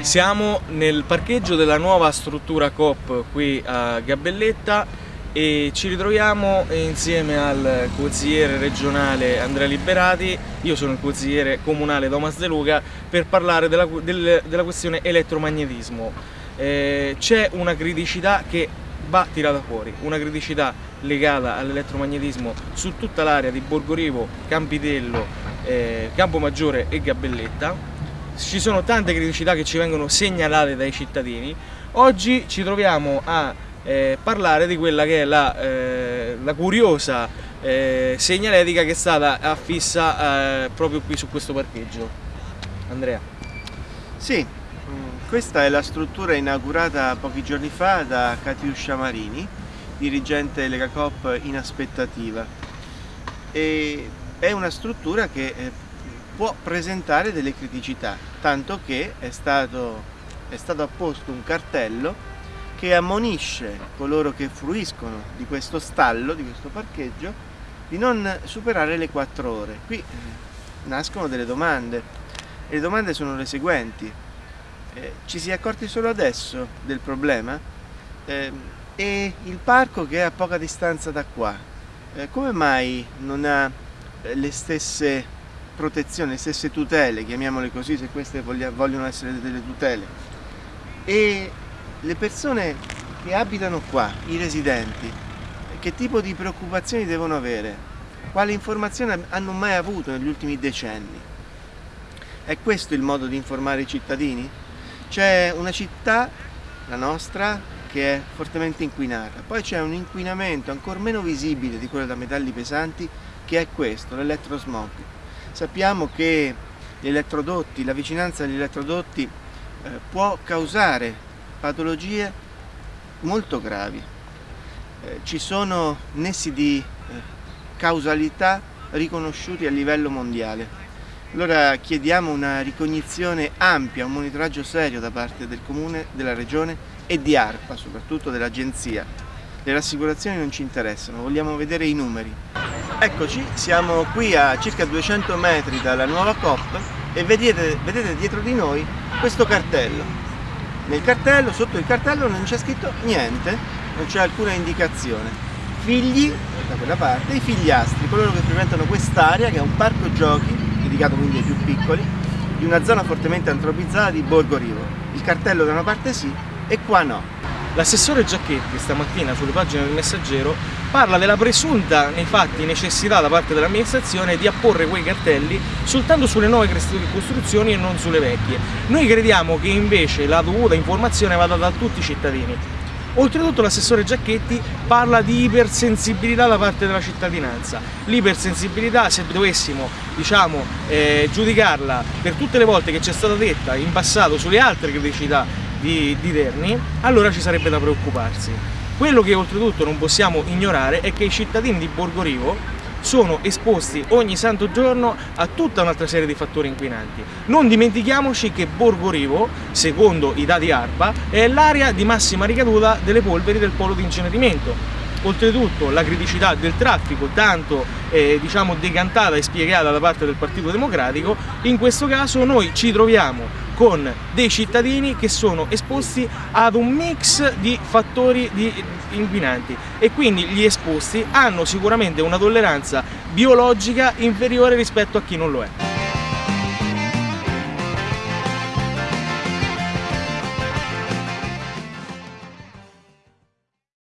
Siamo nel parcheggio della nuova struttura COP qui a Gabelletta e ci ritroviamo insieme al consigliere regionale Andrea Liberati, io sono il consigliere comunale Thomas De Luca, per parlare della, del, della questione elettromagnetismo. Eh, C'è una criticità che va tirata fuori, una criticità legata all'elettromagnetismo su tutta l'area di Borgorivo, Campitello, eh, Campomaggiore e Gabelletta ci sono tante criticità che ci vengono segnalate dai cittadini. Oggi ci troviamo a eh, parlare di quella che è la, eh, la curiosa eh, segnaletica che è stata affissa eh, proprio qui su questo parcheggio. Andrea. Sì, questa è la struttura inaugurata pochi giorni fa da Katiuscia Marini, dirigente Lega Coop in aspettativa. E è una struttura che eh, può presentare delle criticità, tanto che è stato, è stato apposto un cartello che ammonisce coloro che fruiscono di questo stallo, di questo parcheggio, di non superare le 4 ore. Qui eh, nascono delle domande e le domande sono le seguenti. Eh, ci si è accorti solo adesso del problema? Eh, e il parco che è a poca distanza da qua, eh, come mai non ha eh, le stesse protezione, le stesse tutele, chiamiamole così se queste vogliono essere delle tutele. E le persone che abitano qua, i residenti, che tipo di preoccupazioni devono avere? Quali informazioni hanno mai avuto negli ultimi decenni? È questo il modo di informare i cittadini? C'è una città, la nostra, che è fortemente inquinata, poi c'è un inquinamento ancora meno visibile di quello da metalli pesanti che è questo, l'elettrosmog. Sappiamo che gli elettrodotti, la vicinanza agli elettrodotti eh, può causare patologie molto gravi. Eh, ci sono nessi di eh, causalità riconosciuti a livello mondiale. Allora chiediamo una ricognizione ampia, un monitoraggio serio da parte del Comune, della Regione e di ARPA, soprattutto dell'Agenzia. Le rassicurazioni non ci interessano, vogliamo vedere i numeri. Eccoci, siamo qui a circa 200 metri dalla nuova COP e vedete, vedete dietro di noi questo cartello. Nel cartello, sotto il cartello non c'è scritto niente, non c'è alcuna indicazione. Figli, da quella parte, i figliastri, coloro che frequentano quest'area che è un parco giochi, dedicato quindi ai più piccoli, di una zona fortemente antropizzata di Borgo Rivo. Il cartello da una parte sì e qua no. L'assessore Giacchetti stamattina sulle pagine del Messaggero parla della presunta, nei fatti, necessità da parte dell'amministrazione di apporre quei cartelli soltanto sulle nuove costruzioni e non sulle vecchie. Noi crediamo che invece la dovuta informazione vada da tutti i cittadini. Oltretutto l'assessore Giacchetti parla di ipersensibilità da parte della cittadinanza. L'ipersensibilità, se dovessimo diciamo, eh, giudicarla per tutte le volte che ci è stata detta in passato sulle altre criticità di, di Terni, allora ci sarebbe da preoccuparsi. Quello che oltretutto non possiamo ignorare è che i cittadini di Borgorivo sono esposti ogni santo giorno a tutta un'altra serie di fattori inquinanti. Non dimentichiamoci che Borgorivo, secondo i dati ARPA, è l'area di massima ricaduta delle polveri del polo di incenerimento. Oltretutto la criticità del traffico, tanto eh, diciamo decantata e spiegata da parte del Partito Democratico, in questo caso noi ci troviamo con dei cittadini che sono esposti ad un mix di fattori di inquinanti e quindi gli esposti hanno sicuramente una tolleranza biologica inferiore rispetto a chi non lo è.